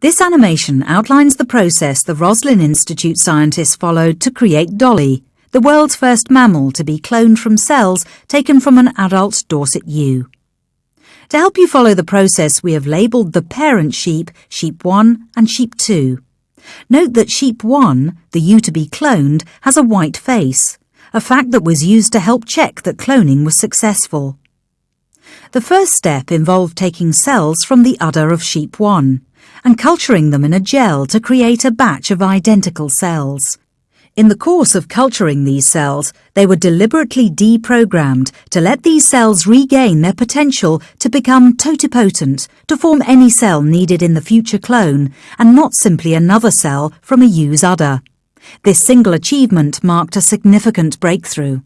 This animation outlines the process the Roslin Institute scientists followed to create Dolly, the world's first mammal to be cloned from cells taken from an adult Dorset ewe. To help you follow the process, we have labelled the parent sheep Sheep 1 and Sheep 2. Note that Sheep 1, the ewe to be cloned, has a white face, a fact that was used to help check that cloning was successful. The first step involved taking cells from the udder of Sheep 1 and culturing them in a gel to create a batch of identical cells. In the course of culturing these cells, they were deliberately deprogrammed to let these cells regain their potential to become totipotent, to form any cell needed in the future clone, and not simply another cell from a ewe's udder. This single achievement marked a significant breakthrough.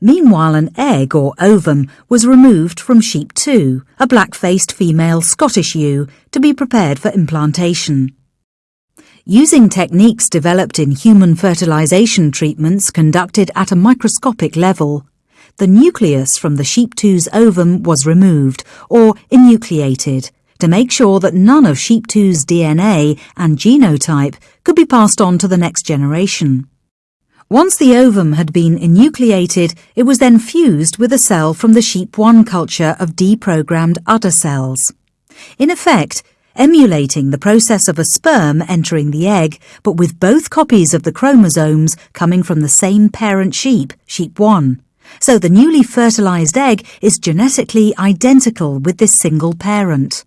Meanwhile, an egg or ovum was removed from sheep 2, a black-faced female Scottish ewe, to be prepared for implantation. Using techniques developed in human fertilization treatments conducted at a microscopic level, the nucleus from the sheep 2's ovum was removed, or enucleated, to make sure that none of sheep 2's DNA and genotype could be passed on to the next generation. Once the ovum had been enucleated, it was then fused with a cell from the sheep 1 culture of deprogrammed udder cells. In effect, emulating the process of a sperm entering the egg, but with both copies of the chromosomes coming from the same parent sheep, sheep 1. So the newly fertilized egg is genetically identical with this single parent.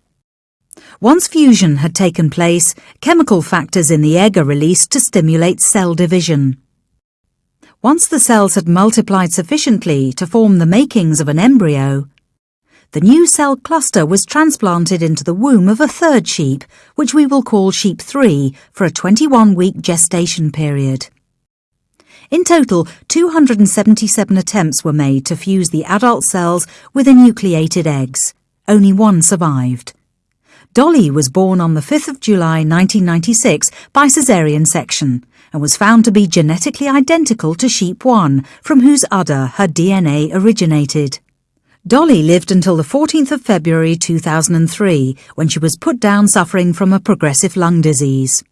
Once fusion had taken place, chemical factors in the egg are released to stimulate cell division. Once the cells had multiplied sufficiently to form the makings of an embryo, the new cell cluster was transplanted into the womb of a third sheep, which we will call sheep 3, for a 21-week gestation period. In total, 277 attempts were made to fuse the adult cells with enucleated eggs. Only one survived. Dolly was born on the 5th of July 1996 by caesarean section and was found to be genetically identical to sheep 1, from whose udder her DNA originated. Dolly lived until the 14th of February 2003, when she was put down suffering from a progressive lung disease.